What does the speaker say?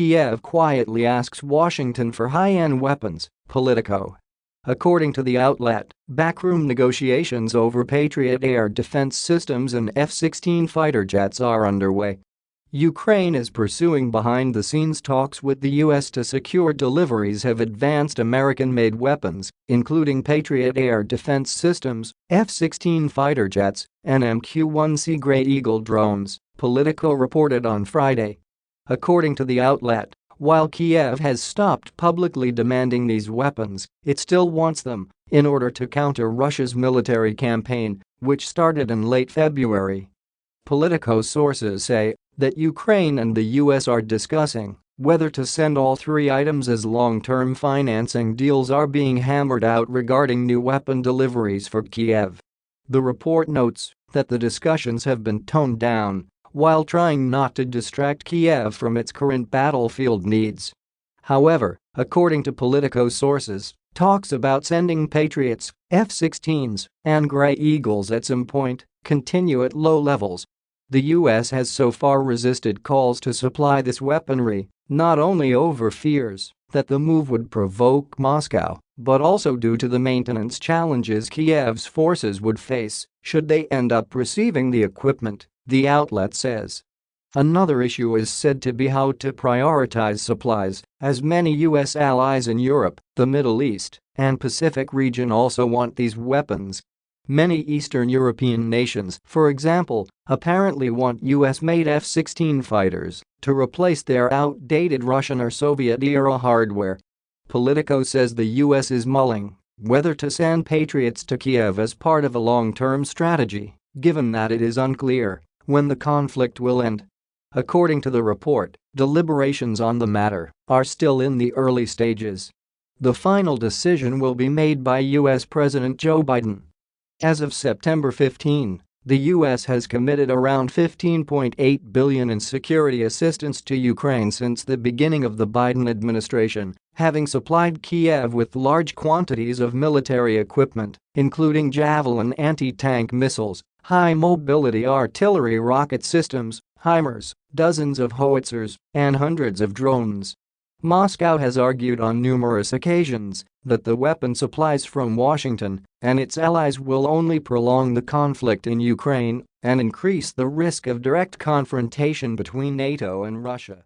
Kiev quietly asks Washington for high-end weapons, Politico. According to the outlet, backroom negotiations over Patriot air defense systems and F-16 fighter jets are underway. Ukraine is pursuing behind-the-scenes talks with the U.S. to secure deliveries of advanced American-made weapons, including Patriot air defense systems, F-16 fighter jets, and MQ-1C Grey Eagle drones, Politico reported on Friday. According to the outlet, while Kiev has stopped publicly demanding these weapons, it still wants them in order to counter Russia's military campaign, which started in late February. Politico sources say that Ukraine and the US are discussing whether to send all three items as long-term financing deals are being hammered out regarding new weapon deliveries for Kiev. The report notes that the discussions have been toned down while trying not to distract Kiev from its current battlefield needs. However, according to Politico sources, talks about sending Patriots, F-16s, and Grey Eagles at some point continue at low levels. The US has so far resisted calls to supply this weaponry, not only over fears that the move would provoke Moscow, but also due to the maintenance challenges Kiev's forces would face should they end up receiving the equipment the outlet says. Another issue is said to be how to prioritize supplies, as many U.S. allies in Europe, the Middle East, and Pacific region also want these weapons. Many Eastern European nations, for example, apparently want US-made F-16 fighters to replace their outdated Russian or Soviet-era hardware. Politico says the US is mulling whether to send Patriots to Kiev as part of a long-term strategy, given that it is unclear when the conflict will end. According to the report, deliberations on the matter are still in the early stages. The final decision will be made by U.S. President Joe Biden. As of September 15, the U.S. has committed around 15.8 billion in security assistance to Ukraine since the beginning of the Biden administration, having supplied Kiev with large quantities of military equipment, including Javelin anti-tank missiles, high-mobility artillery rocket systems, HIMARS, dozens of howitzers, and hundreds of drones. Moscow has argued on numerous occasions that the weapon supplies from Washington and its allies will only prolong the conflict in Ukraine and increase the risk of direct confrontation between NATO and Russia.